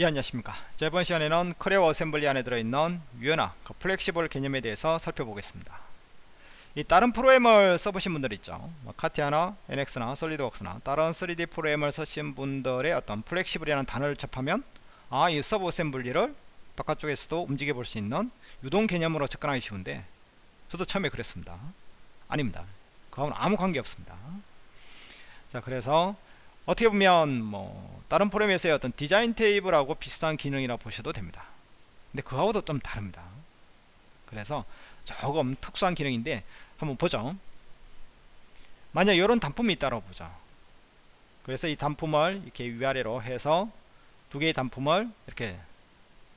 예 안녕하십니까. 자, 이번 시간에는 Creo assembly 안에 들어있는 유연화 그 flexible 개념에 대해서 살펴보겠습니다. 이 다른 프로그램을 써보신 분들 있죠? 뭐 CATIA나 NX나 SolidWorks나 다른 3D 프로그램을 쓰신 분들의 어떤 flexible이라는 단어를 접하면 아 이 sub assembly를 바깥쪽에서도 움직여 볼 수 있는 유동 개념으로 접근하기 쉬운데 저도 처음에 그랬습니다. 아닙니다. 그하고는 아무 관계 없습니다. 자 그래서 어떻게 보면 뭐 다른 프로그램에서의 어떤 디자인 테이블하고 비슷한 기능이라 보셔도 됩니다. 근데 그하고도 좀 다릅니다. 그래서 조금 특수한 기능인데 한번 보죠. 만약 이런 단품이 있다고 보죠. 그래서 이 단품을 이렇게 위아래로 해서 두 개의 단품을 이렇게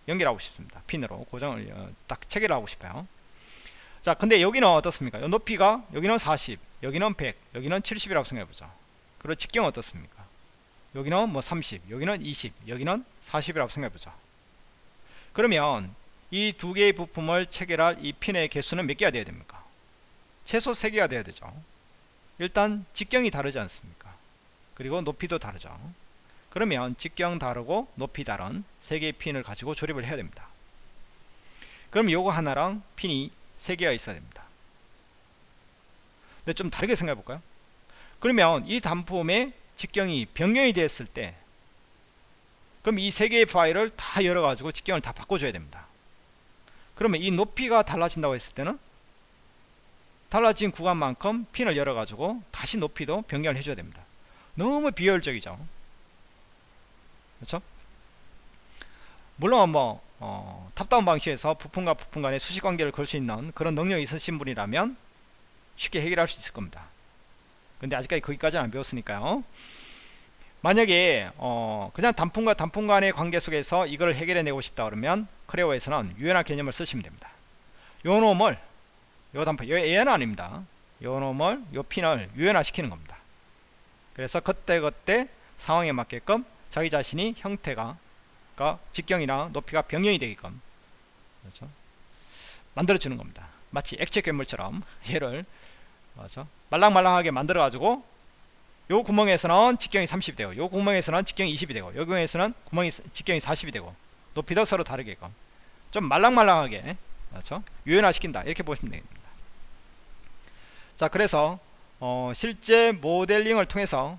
연결하고 싶습니다. 핀으로 고정을 어, 딱 체결하고 싶어요. 자 근데 여기는 어떻습니까? 높이가 여기는 40 여기는 100 여기는 70이라고 생각해보죠. 그리고 직경 어떻습니까 여기는 뭐 30 여기는 20 여기는 40이라고 생각해보죠 그러면 이 두 개의 부품을 체결할 이 핀의 개수는 몇 개가 되어야 됩니까? 최소 3개가 되어야 되죠. 일단 직경이 다르지 않습니까? 그리고 높이도 다르죠. 그러면 직경 다르고 높이 다른 3개의 핀을 가지고 조립을 해야 됩니다. 그럼 요거 하나랑 핀이 3개가 있어야 됩니다. 근데 좀 다르게 생각해 볼까요? 그러면 이 단품의 직경이 변경이 됐을 때 그럼 이 세 개의 파일을 다 열어가지고 직경을 다 바꿔줘야 됩니다. 그러면 이 높이가 달라진다고 했을 때는 달라진 구간만큼 핀을 열어가지고 다시 높이도 변경을 해줘야 됩니다. 너무 비효율적이죠. 그렇죠? 물론 뭐 어, top-down 방식에서 부품과 부품 간의 수식관계를 걸 수 있는 그런 능력이 있으신 분이라면 쉽게 해결할 수 있을 겁니다. 근데 아직까지 거기까지는 안 배웠으니까요. 만약에 어 그냥 단품과 단품 간의 관계 속에서 이걸 해결해 내고 싶다 그러면 크레오에서는 유연화 개념을 쓰시면 됩니다. 요 놈을 요 단품 요 얘는 아닙니다. 요 놈을 요 핀을 유연화 시키는 겁니다. 그래서 그때그때 상황에 맞게끔 자기 자신이 형태가 그러니까 직경이나 높이가 변경이 되게끔 그렇죠? 만들어 주는 겁니다. 마치 액체 괴물처럼 얘를 맞아? 말랑말랑하게 만들어 가지고 요 구멍에서는 직경이 30이 되고 요 구멍에서는 직경이 20이 되고 요 구멍에서는 구멍이 직경이 40이 되고 높이도 서로 다르게끔 좀 말랑말랑하게 그렇죠? 유연화 시킨다. 이렇게 보시면 됩니다. 자 그래서 어, 실제 모델링을 통해서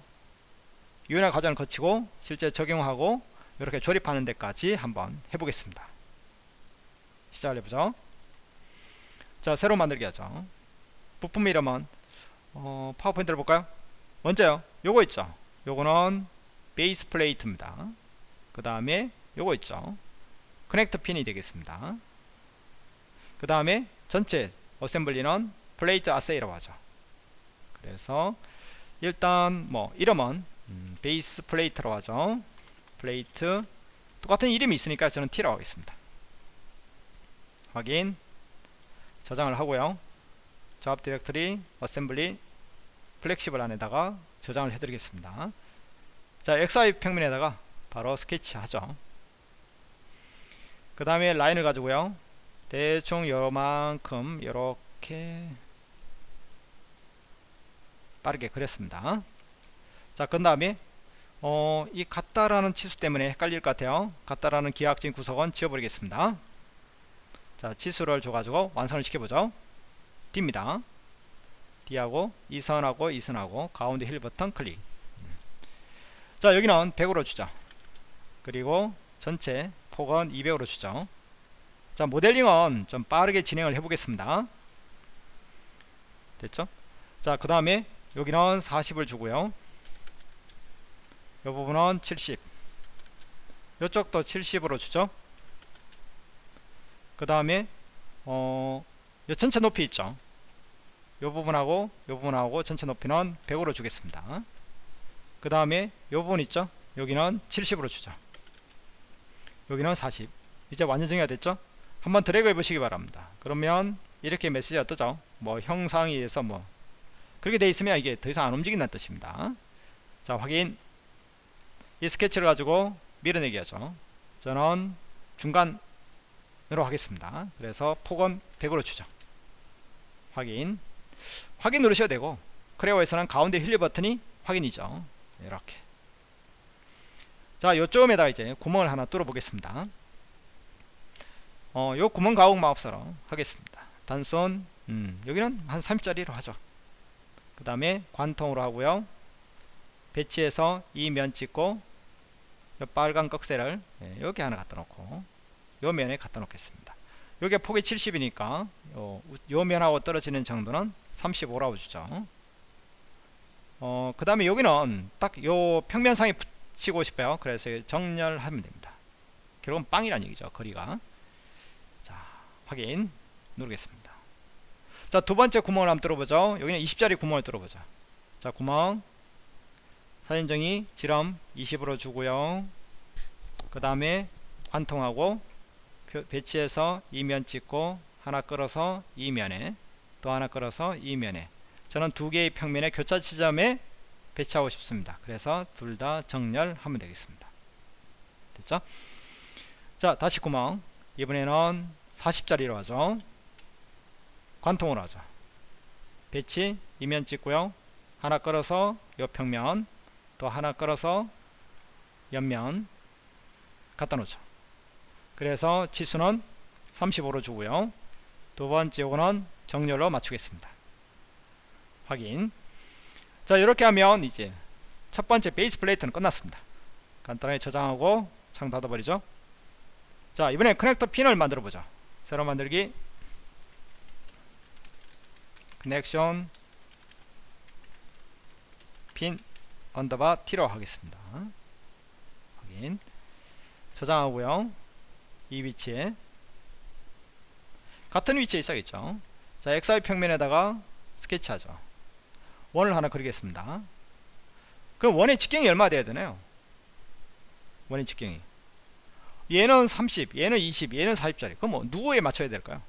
유연화 과정을 거치고 실제 적용하고 이렇게 조립하는 데까지 한번 해보겠습니다. 시작을 해보죠. 자 새로 만들기 하죠 부품 이름은 어, 파워포인트를 볼까요? 먼저요. 요거 있죠. 요거는 base plate입니다. 그 다음에 요거 있죠. connector pin이 되겠습니다. 그 다음에 전체 assembly는 plate assy라고 하죠. 그래서 일단 뭐 이름은 음, base plate라고 하죠. Plate 똑같은 이름이 있으니까 저는 T라고 하겠습니다. 확인 저장을 하고요. 작업 디렉터리 assembly flexible 안에다가 저장을 해드리겠습니다. 자 XI 평면에다가 바로 스케치 하죠. 그 다음에 라인을 가지고요. 대충 요만큼 이렇게 빠르게 그렸습니다. 자 그 다음에 어, 이 같다라는 치수 때문에 헷갈릴 것 같아요. 같다라는 기하학적인 구석은 지워버리겠습니다. 자 치수를 줘가지고 완성을 시켜보죠 D입니다. D하고 이 선하고 이 선하고 가운데 힐 버튼 클릭. 자 여기는 100으로 주죠 그리고 전체 폭은 200으로 주죠. 자 모델링은 좀 빠르게 진행을 해 보겠습니다. 됐죠? 자 그 다음에 여기는 40을 주고요. 이 부분은 70 이쪽도 70으로 주죠? 그 다음에 어, 전체 높이 있죠? 요 부분하고 요 부분하고 전체 높이는 100으로 주겠습니다. 그 다음에 요 부분 있죠? 여기는 70으로 주죠. 여기는 40 이제 완전 정의가 됐죠? 한번 드래그 해 보시기 바랍니다. 그러면 이렇게 메시지가 뜨죠? 뭐 형상에서 뭐. 그렇게 돼 있으면 이게 더 이상 안 움직인다는 뜻입니다. 자 확인. 이 스케치를 가지고 밀어내기 하죠. 저는 중간으로 하겠습니다. 그래서 폭은 100으로 주죠 확인. 확인 누르셔도 되고 크레어에서는 가운데 휠리 버튼이 확인이죠. 이렇게. 자 요점에다 이제 구멍을 하나 뚫어 보겠습니다. 어, 요 구멍 가공 마법사로 하겠습니다. 단손 음, 여기는 한 30짜리로 하죠. 그 다음에 관통으로 하고요. 배치해서 이 면 찍고 요 빨간 꺽쇠를 예, 여기 하나 갖다 놓고 요 면에 갖다 놓겠습니다 요게 폭이 70이니까. 요, 요 면하고 떨어지는 정도는 35라고 주죠. 어, 그 다음에 여기는 딱 요 평면상에 붙이고 싶어요. 그래서 정렬하면 됩니다. 결국은 빵이란 얘기죠 거리가. 자 확인. 누르겠습니다. 자 두번째 구멍을 한번 뚫어보죠. 여기는 20짜리 구멍을 뚫어보죠 자 구멍. 사진정의 지름 20으로 주고요. 그 다음에 관통하고 배치해서 이면 찍고 하나 끌어서 이면에 또 하나 끌어서 이면에. 저는 두 개의 평면의 교차 지점에 배치하고 싶습니다. 그래서 둘 다 정렬하면 되겠습니다. 됐죠? 자 다시 구멍. 이번에는 40짜리로 하죠. 관통으로 하죠. 배치 이면 찍고요. 하나 끌어서 요 평면 또 하나 끌어서 옆면 갖다 놓죠 그래서 치수는 35로 주고요. 두 번째 요거는 정렬로 맞추겠습니다. 확인. 자 이렇게 하면 이제 첫 번째 베이스 플레이트는 끝났습니다. 간단하게 저장하고 창 닫아버리죠. 자 이번에 커넥터 핀을 만들어 보죠. 새로 만들기. connection 핀 언더바 T로 하겠습니다. 확인. 저장하고요 이 위치에 같은 위치에 있어야겠죠. 자 XY 평면에다가 스케치하죠. 원을 하나 그리겠습니다. 그럼 원의 직경이 얼마 돼야 되나요? 원의 직경이. 얘는 30 얘는 20 얘는 40짜리. 그럼 뭐 누구에 맞춰야 될까요?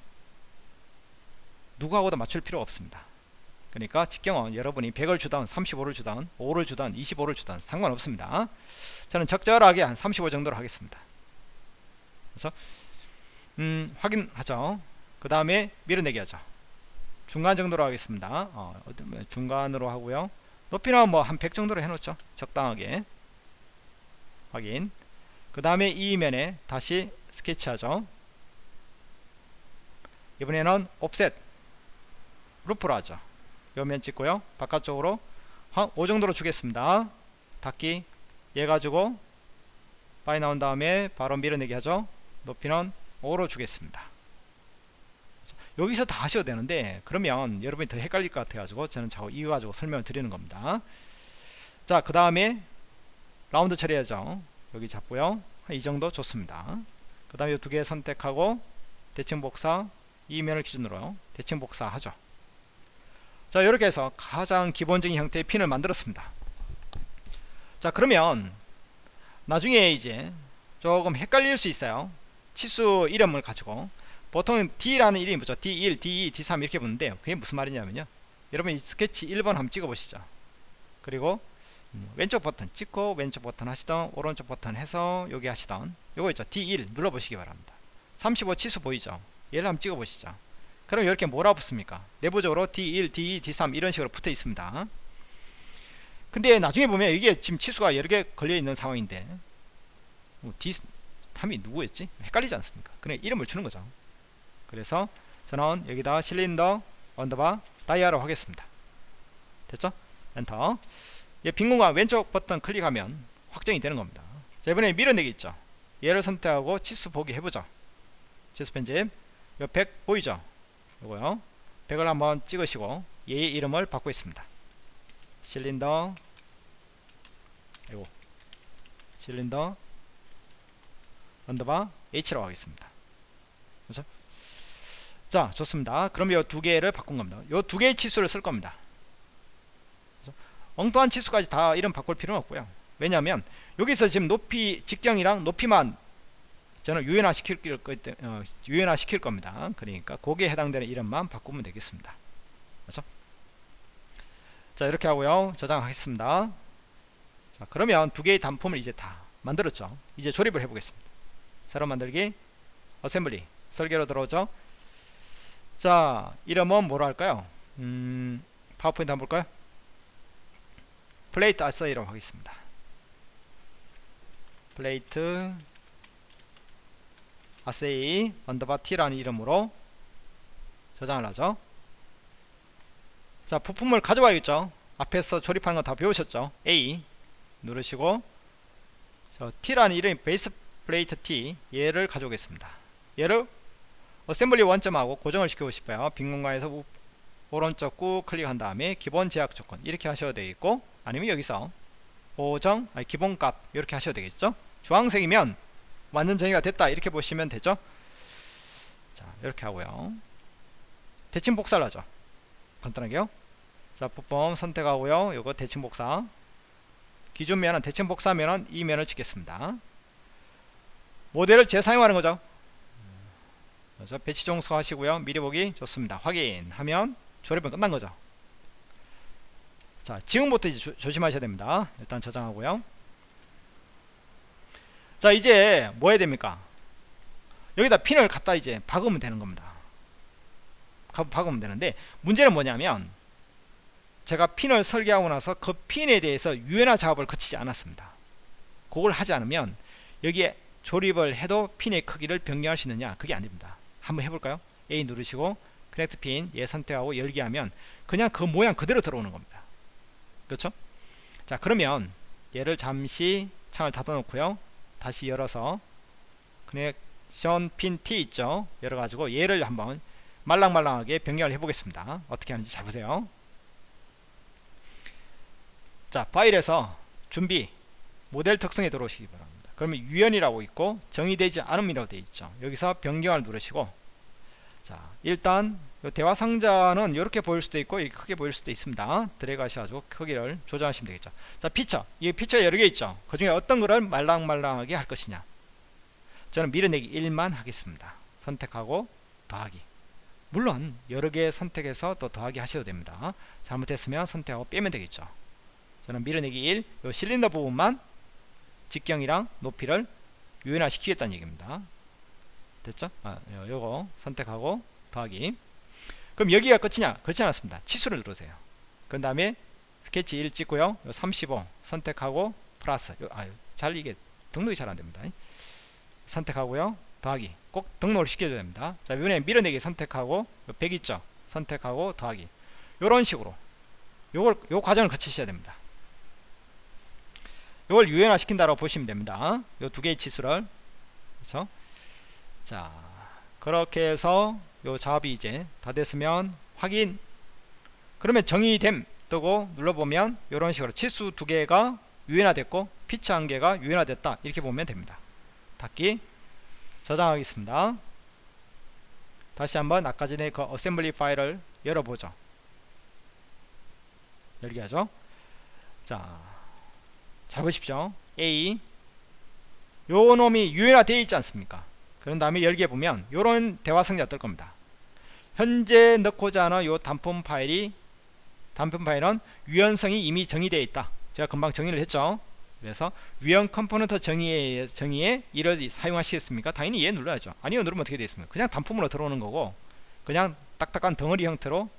누구하고도 맞출 필요가 없습니다. 그러니까 직경은 여러분이 100을 주던 35를 주던 5를 주던 25를 주던 상관없습니다. 저는 적절하게 한 35 정도로 하겠습니다 그래서 음, 확인하죠. 그 다음에 밀어내기 하죠. 중간 정도로 하겠습니다. 어, 중간으로 하고요. 높이는 뭐 한 100 정도로 해놓죠. 적당하게. 확인. 그 다음에 이 면에 다시 스케치하죠. 이번에는 옵셋. 루프로 하죠. 요면 찍고요. 바깥쪽으로 한 5 정도로 주겠습니다. 닫기. 얘 가지고 빠이 나온 다음에 바로 밀어내기 하죠 높이는 5로 주겠습니다. 여기서 다 하셔도 되는데 그러면 여러분이 더 헷갈릴 것 같아 가지고 저는 자꾸 이거 가지고 설명을 드리는 겁니다. 자 그 다음에 라운드 처리하죠 여기 잡고요. 이 정도 좋습니다. 그 다음에 이두개 선택하고 대칭 복사 이면을 기준으로 대칭 복사 하죠. 자 이렇게 해서 가장 기본적인 형태의 핀을 만들었습니다. 자 그러면 나중에 이제 조금 헷갈릴 수 있어요 치수 이름을 가지고 보통 D라는 이름이 뭐죠? D1, D2, D3 이렇게 붙는데 그게 무슨 말이냐면요. 여러분 이 스케치 1번 한번 찍어 보시죠. 그리고 음, 왼쪽 버튼 찍고 왼쪽 버튼 하시던 오른쪽 버튼 해서 여기 하시던 요거 있죠? D1 눌러 보시기 바랍니다. 35 치수 보이죠? 얘를 한번 찍어 보시죠. 그럼 이렇게 뭐라 붙습니까? 내부적으로 D1, D2, D3 이런 식으로 붙어 있습니다. 근데 나중에 보면 이게 지금 치수가 여러 개 걸려 있는 상황인데 뭐 D3이 누구였지? 헷갈리지 않습니까? 그래 이름을 주는 거죠. 그래서 저는 여기다 실린더 언더바 dia로 하겠습니다. 됐죠? 엔터. 빈 공간 왼쪽 버튼 클릭하면 확정이 되는 겁니다. 자 이번에 밀어내기 있죠? 얘를 선택하고 치수 보기 해보죠. 치수 편집. 요100 보이죠? 요거요. 100을 한번 찍으시고 얘의 이름을 바꾸고 있습니다. 실린더. 이거 실린더 언더바 H라고 하겠습니다. 그렇죠? 자 좋습니다. 그럼 이 두 개를 바꾼 겁니다. 이 두 개의 치수를 쓸 겁니다. 그렇죠? 엉뚱한 치수까지 다 이름 바꿀 필요는 없고요. 왜냐하면 여기서 지금 높이 직경이랑 높이만 저는 유연화 시킬, 어, 유연화 시킬 겁니다. 그러니까 거기에 해당되는 이름만 바꾸면 되겠습니다. 그렇죠? 자 이렇게 하고요. 저장하겠습니다. 자 그러면 두 개의 단품을 이제 다 만들었죠. 이제 조립을 해보겠습니다 새로 만들기 어셈블리 설계로 들어오죠. 자 이름은 뭐로 할까요? 음, 파워포인트 한번 볼까요? 플레이트 assy라고 하겠습니다. 플레이트 assy 언더바 t라는 이름으로 저장을 하죠. 자 부품을 가져와야겠죠. 앞에서 조립하는 거 다 배우셨죠? A 누르시고 저 T라는 이름이 베이스 플레이트 T 얘를 가져오겠습니다. 얘를 어셈블리 원점하고 고정을 시키고 싶어요. 빈 공간에서 우, 오른쪽 꾹 클릭한 다음에 기본 제약 조건 이렇게 하셔도 되겠고 아니면 여기서 고정 아니 기본값 이렇게 하셔도 되겠죠? 주황색이면 완전 정의가 됐다 이렇게 보시면 되죠? 자 이렇게 하고요. 대칭 복사를 하죠. 간단하게요. 자 부품 선택하고요. 요거 대칭 복사. 기존 면은 대칭 복사면은 이 면을 찍겠습니다 모델을 재사용하는 거죠. 그래서 배치 종소 하시고요. 미리 보기 좋습니다. 확인하면 조립은 끝난 거죠. 자 지금부터 이제 조, 조심하셔야 됩니다. 일단 저장하고요. 자 이제 뭐 해야 됩니까? 여기다 핀을 갖다 이제 박으면 되는 겁니다. 박으면 되는데 문제는 뭐냐면 제가 핀을 설계하고 나서 그 핀에 대해서 유연화 작업을 거치지 않았습니다. 그걸 하지 않으면 여기에 조립을 해도 핀의 크기를 변경할 수 있느냐? 그게 아닙니다. 한번 해볼까요? A 누르시고 connect 핀 얘 선택하고 열기 하면 그냥 그 모양 그대로 들어오는 겁니다. 그렇죠? 자 그러면 얘를 잠시 창을 닫아 놓고요. 다시 열어서 connection 핀 T 있죠? 열어 가지고 얘를 한번 말랑말랑하게 변경을 해 보겠습니다. 어떻게 하는지 잘 보세요. 자 파일에서 준비 모델 특성에 들어오시기 바랍니다 그러면 유연이라고 있고 정의되지 않음이라고 되어 있죠. 여기서 변경을 누르시고 자 일단 대화 상자는 이렇게 보일 수도 있고 이렇게 크게 보일 수도 있습니다. 드래그 하셔가지고 크기를 조정하시면 되겠죠. 자 피처. 이 피처 여러 개 있죠. 그 중에 어떤 거를 말랑말랑하게 할 것이냐. 저는 밀어내기 1만 하겠습니다. 선택하고 더하기. 물론 여러 개 선택해서 또 더하기 하셔도 됩니다. 잘못했으면 선택하고 빼면 되겠죠. 저는 밀어내기 1, 요 실린더 부분만 직경이랑 높이를 유연화 시키겠다는 얘기입니다. 됐죠? 아, 요거 선택하고 더하기. 그럼 여기가 끝이냐? 그렇지 않았습니다. 치수를 누르세요. 그 다음에 스케치 1 찍고요. 35 선택하고 플러스. 요, 아, 잘 이게 등록이 잘 안됩니다. 선택하고요. 더하기. 꼭 등록을 시켜줘야 됩니다. 자, 이번에 밀어내기 선택하고 100 있죠? 선택하고 더하기. 요런 식으로 요걸 요 과정을 거치셔야 됩니다. 이걸 유연화 시킨다고 보시면 됩니다. 이 두 개의 치수를 그렇죠? 자 그렇게 해서 요 작업이 이제 다 됐으면 확인 그러면 정의됨 뜨고 눌러보면 이런 식으로 치수 두 개가 유연화됐고 피치 한 개가 유연화됐다 이렇게 보면 됩니다. 닫기 저장하겠습니다. 다시 한번 아까 전에 그 어셈블리 파일을 열어보죠. 열기 하죠. 자, 잘 보십시오. A 요 놈이 유연화 되어 있지 않습니까? 그런 다음에 열기해 보면 요런 대화 상자가 뜰 겁니다. 현재 넣고자 하는 요 단품 파일이 단품 파일은 유연성이 이미 정의되어 있다. 제가 금방 정의를 했죠. 그래서 유연 component 정의에 정의에 이를 사용하시겠습니까? 당연히 얘 눌러야죠. 아니요 누르면 어떻게 되겠습니까? 그냥 단품으로 들어오는 거고 그냥 딱딱한 덩어리 형태로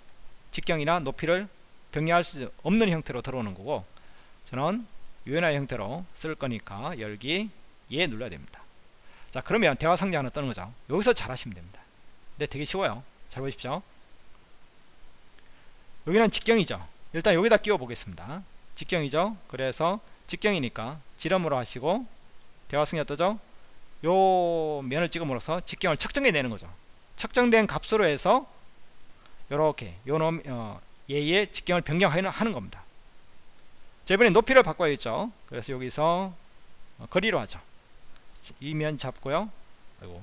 직경이나 높이를 변경할 수 없는 형태로 들어오는 거고 저는 유연화 형태로 쓸 거니까 열기 예 눌러야 됩니다. 자 그러면 대화 상자 하나 뜨는 거죠. 여기서 잘 하시면 됩니다. 근데 되게 쉬워요. 잘 보십시오. 여기는 직경이죠. 일단 여기다 끼워 보겠습니다. 직경이죠? 그래서 직경이니까 지름으로 하시고 대화 상자 뜨죠? 요 면을 찍음으로써 직경을 측정해 내는 거죠. 측정된 값으로 해서 요렇게 요놈 어, 얘의 직경을 변경하는 겁니다. 자 이번에 높이를 바꿔야겠죠. 그래서 여기서 어, 거리로 하죠. 이면 잡고요. 아이고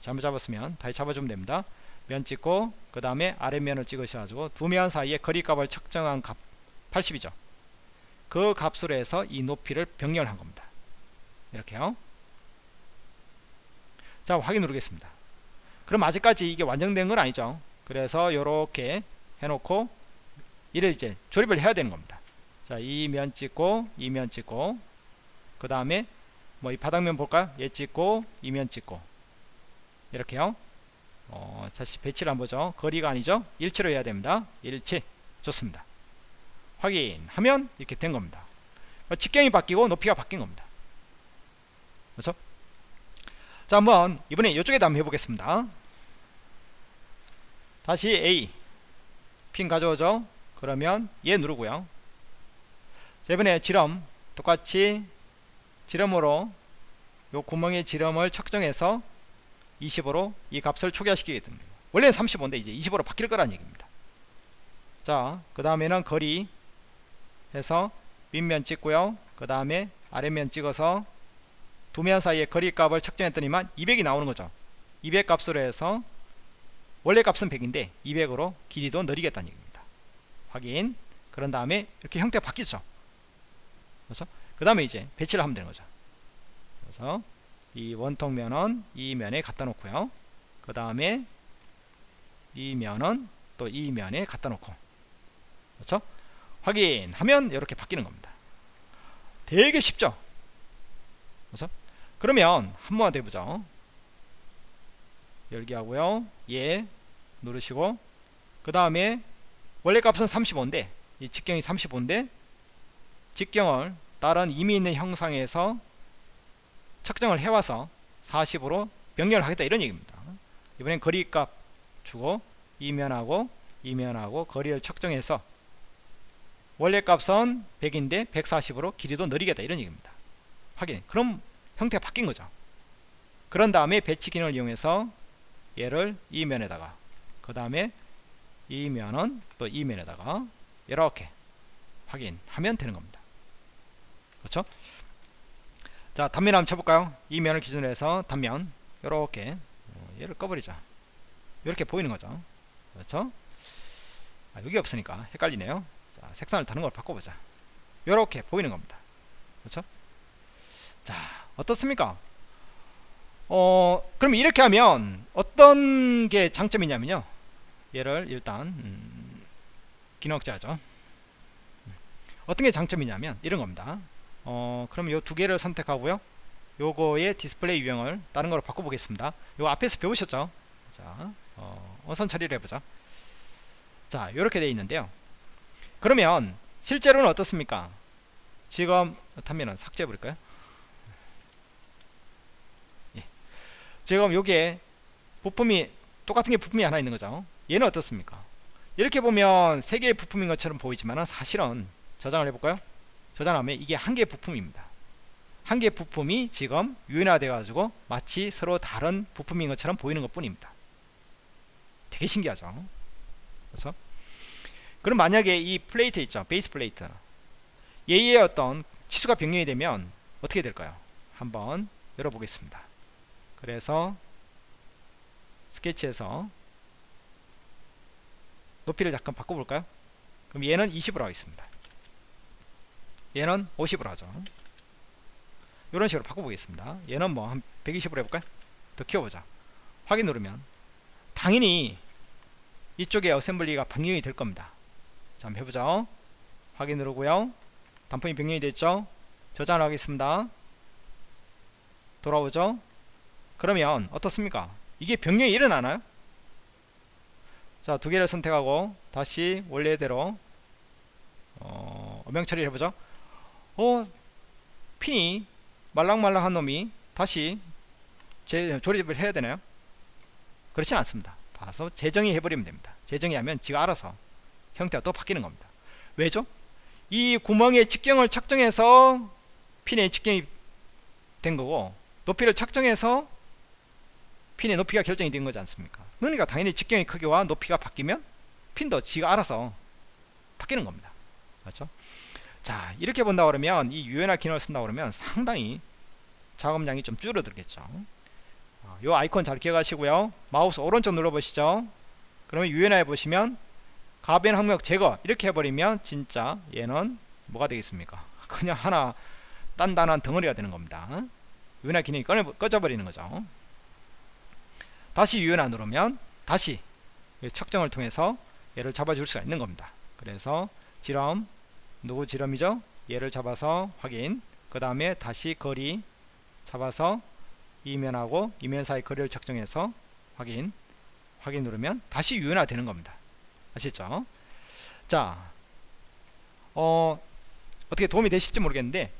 잘못 잡았으면 다시 잡아주면 됩니다. 면 찍고 그 다음에 아래면을 찍으셔가지고 두 면 사이에 거리값을 측정한 값 80이죠. 그 값으로 해서 이 높이를 변경을 한 겁니다. 이렇게요. 자 확인 누르겠습니다. 그럼 아직까지 이게 완성된 건 아니죠. 그래서 이렇게 해놓고 이를 이제 조립을 해야 되는 겁니다 자, 이 면 찍고 이 면 찍고 그 다음에 뭐 이 바닥면 볼까요? 얘 찍고 이 면 찍고 이렇게요. 어, 다시 배치를 한번 보죠. 거리가 아니죠? 일치로 해야 됩니다. 일치. 좋습니다. 확인하면 이렇게 된 겁니다. 직경이 바뀌고 높이가 바뀐 겁니다. 그렇죠? 자 한번 이번에 이쪽에다 한번 해보겠습니다 다시 A 핀 가져오죠 그러면 얘 누르고요 자 이번에 지름 똑같이 지름으로 요 구멍의 지름을 측정해서 20으로 이 값을 초기화시키게 됩니다. 원래는 35인데 이제 20으로 바뀔 거란 얘기입니다. 자 그 다음에는 거리 해서 윗면 찍고요. 그 다음에 아랫면 찍어서 두 면 사이의 거리 값을 측정했더니만 200이 나오는 거죠. 200 값으로 해서 원래 값은 100인데 200으로 길이도 늘리겠다는 얘기입니다. 확인. 그런 다음에 이렇게 형태가 바뀌죠 그래서 그 다음에 이제 배치를 하면 되는 거죠. 그래서 이 원통 면은 이 면에 갖다 놓고요. 그 다음에 이 면은 또 이 면에 갖다 놓고. 그렇죠? 확인하면 이렇게 바뀌는 겁니다. 되게 쉽죠? 그래서 그러면 한 번만 더 해보죠. 열기 하고요. 예 누르시고 그 다음에 원래 값은 35인데 이 직경이 35인데 직경을 다른 이미 있는 형상에서 측정을 해와서 40으로 변경을 하겠다 이런 얘기입니다. 이번엔 거리값 주고 이면하고 이면하고 거리를 측정해서 원래 값은 100인데 140으로 길이도 느리겠다 이런 얘기입니다. 확인. 그럼 형태가 바뀐 거죠. 그런 다음에 배치 기능을 이용해서 얘를 이 면에다가 그 다음에 이 면은 또 이 면에다가 이렇게 확인하면 되는 겁니다 그렇죠? 자 단면 한번 쳐볼까요? 이 면을 기준으로 해서 단면 이렇게 어, 얘를 꺼버리자. 이렇게 보이는 거죠? 그렇죠? 아, 여기 없으니까 헷갈리네요. 자, 색상을 다른 걸 바꿔보자. 이렇게 보이는 겁니다. 그렇죠? 자 어떻습니까? 어 그럼 이렇게 하면 어떤 게 장점이냐면요. 얘를 일단 음, 기억자죠. 어떤 게 장점이냐면 이런 겁니다 어 그럼 요 두 개를 선택하고요. 요거의 디스플레이 유형을 다른 거로 바꿔보겠습니다. 요 앞에서 배우셨죠? 자 어, 은선 처리를 해보자. 자 이렇게 되어 있는데요. 그러면 실제로는 어떻습니까? 지금 단면은 삭제해 버릴까요? 예. 지금 요게 부품이 똑같은 게 부품이 하나 있는 거죠. 얘는 어떻습니까? 이렇게 보면 세 개의 부품인 것처럼 보이지만 사실은 저장을 해볼까요 저장하면 이게 한 개의 부품입니다. 한 개의 부품이 지금 유인화돼 가지고 마치 서로 다른 부품인 것처럼 보이는 것 뿐입니다. 되게 신기하죠? 그래서 그럼 만약에 이 플레이트 있죠? 베이스 플레이트. 얘의 어떤 치수가 변경이 되면 어떻게 될까요? 한번 열어보겠습니다. 그래서 스케치에서 높이를 잠깐 바꿔볼까요? 그럼 얘는 20으로 하겠습니다 얘는 50으로 하죠. 이런 식으로 바꿔보겠습니다. 얘는 뭐 한 120으로 해볼까요? 더 키워보자. 확인 누르면 당연히 이쪽에 어셈블리가 변경이 될 겁니다. 자 한번 해보죠. 확인 누르고요. 단품이 변경이 됐죠? 저장을 하겠습니다. 돌아오죠? 그러면 어떻습니까? 이게 변경이 일어나나요? 자 두 개를 선택하고 다시 원래대로 어, 명 처리를 해보죠 어? 핀이 말랑말랑한 놈이 다시 재, 조립을 해야 되나요? 그렇진 않습니다. 봐서 재정의 해버리면 됩니다. 재정의 하면 지가 알아서 형태가 또 바뀌는 겁니다. 왜죠? 이 구멍의 직경을 측정해서 핀의 직경이 된 거고 높이를 측정해서 핀의 높이가 결정이 된 거지 않습니까? 그러니까 당연히 직경의 크기와 높이가 바뀌면 핀도 지가 알아서 바뀌는 겁니다. 맞죠 자 이렇게 본다 그러면 이 유연화 기능을 쓴다 그러면 상당히 작업량이 좀 줄어들겠죠. 어, 요 아이콘 잘 기억하시고요. 마우스 오른쪽 눌러 보시죠. 그러면 유연화해 보시면 가변 항목 제거 이렇게 해버리면 진짜 얘는 뭐가 되겠습니까? 그냥 하나 단단한 덩어리가 되는 겁니다. 유연화 기능이 꺼져버리는 거죠. 다시 유연화 누르면 다시 측정을 통해서 얘를 잡아줄 수가 있는 겁니다. 그래서 지름 누구 지름이죠? 얘를 잡아서 확인. 그 다음에 다시 거리 잡아서 이면하고 이면 사이 거리를 측정해서 확인. 확인 누르면 다시 유연화 되는 겁니다. 아시죠? 자 어, 어떻게 도움이 되실지 모르겠는데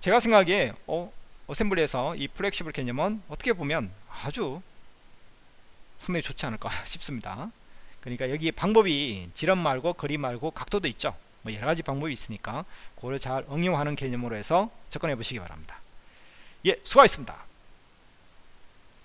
제가 생각하기에 어, 어셈블리에서 이 flexible 개념은 어떻게 보면 아주 상당히 좋지 않을까 싶습니다. 그러니까 여기 방법이 지름 말고 거리 말고 각도도 있죠 뭐 여러가지 방법이 있으니까 그걸 잘 응용하는 개념으로 해서 접근해 보시기 바랍니다. 예 수고하셨습니다